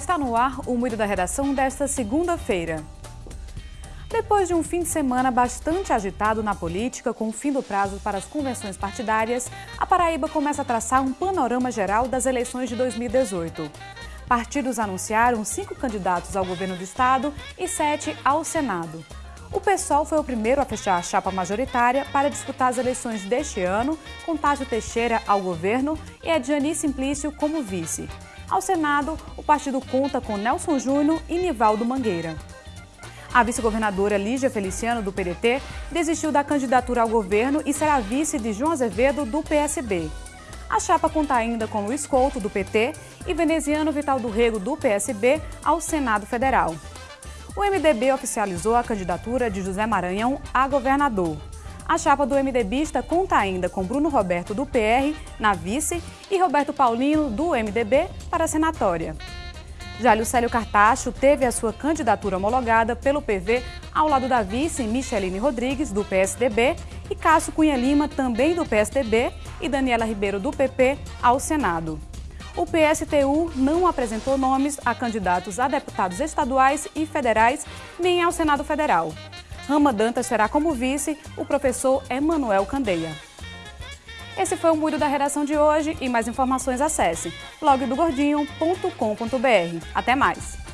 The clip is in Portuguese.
Está no ar o Moído da Redação desta segunda-feira. Depois de um fim de semana bastante agitado na política, com o fim do prazo para as convenções partidárias, a Paraíba começa a traçar um panorama geral das eleições de 2018. Partidos anunciaram cinco candidatos ao governo do estado e sete ao Senado. O PSOL foi o primeiro a fechar a chapa majoritária para disputar as eleições deste ano, com Tássio Teixeira ao governo e Ediane Simplício como vice. Ao Senado, o partido conta com Nelson Júnior e Nivaldo Mangueira. A vice-governadora Lígia Feliciano, do PDT, desistiu da candidatura ao governo e será vice de João Azevedo, do PSB. A chapa conta ainda com Luiz Couto, do PT, e veneziano Vital do Rego, do PSB, ao Senado Federal. O MDB oficializou a candidatura de José Maranhão a governador. A chapa do MDBista conta ainda com Bruno Roberto do PR na vice e Roberto Paulino do MDB para a senatória. Já Lucélio Cartacho teve a sua candidatura homologada pelo PV ao lado da vice Micheline Rodrigues, do PSDB, e Cássio Cunha Lima, também do PSDB, e Daniela Ribeiro, do PP, ao Senado. O PSTU não apresentou nomes a candidatos a deputados estaduais e federais, nem ao Senado Federal. Rama Dantas terá como vice o professor Emanuel Candeia. Esse foi o Muro da Redação de hoje e mais informações acesse blogdogordinho.com.br. Até mais!